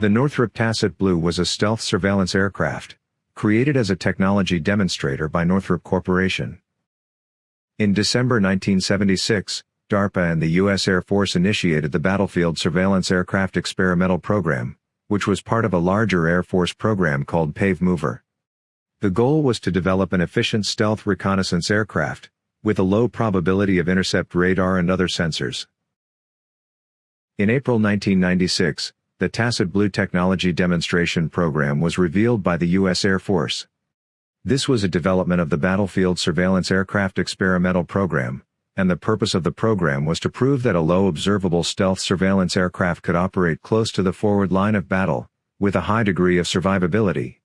The Northrop Tacit Blue was a stealth surveillance aircraft, created as a technology demonstrator by Northrop Corporation. In December 1976, DARPA and the U.S. Air Force initiated the Battlefield Surveillance Aircraft Experimental Program, which was part of a larger Air Force program called PAVE Mover. The goal was to develop an efficient stealth reconnaissance aircraft, with a low probability of intercept radar and other sensors. In April 1996, the Tacit Blue Technology Demonstration Program was revealed by the U.S. Air Force. This was a development of the Battlefield Surveillance Aircraft Experimental Program, and the purpose of the program was to prove that a low observable stealth surveillance aircraft could operate close to the forward line of battle, with a high degree of survivability.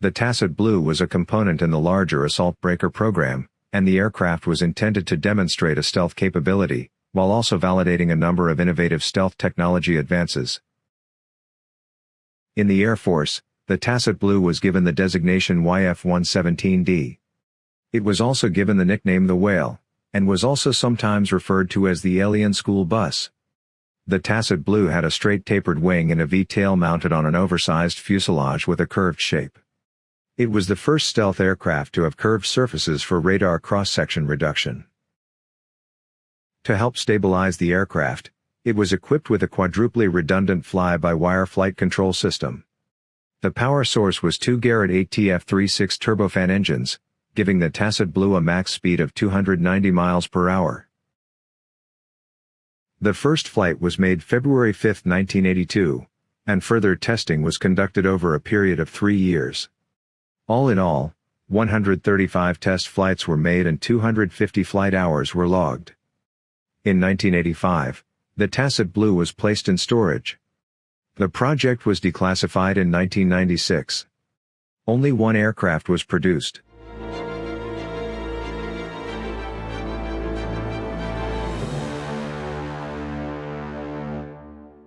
The Tacit Blue was a component in the larger Assault Breaker program, and the aircraft was intended to demonstrate a stealth capability, while also validating a number of innovative stealth technology advances. In the Air Force, the Tacit Blue was given the designation YF-117D. It was also given the nickname the Whale, and was also sometimes referred to as the Alien School Bus. The Tacit Blue had a straight tapered wing and a V-tail mounted on an oversized fuselage with a curved shape. It was the first stealth aircraft to have curved surfaces for radar cross-section reduction. To help stabilize the aircraft, it was equipped with a quadruply redundant fly-by-wire flight control system. The power source was two Garrett ATF-36 turbofan engines, giving the Tacit Blue a max speed of 290 miles per hour. The first flight was made February 5, 1982, and further testing was conducted over a period of three years. All in all, 135 test flights were made and 250 flight hours were logged. In 1985, the Tacit Blue was placed in storage. The project was declassified in 1996. Only one aircraft was produced.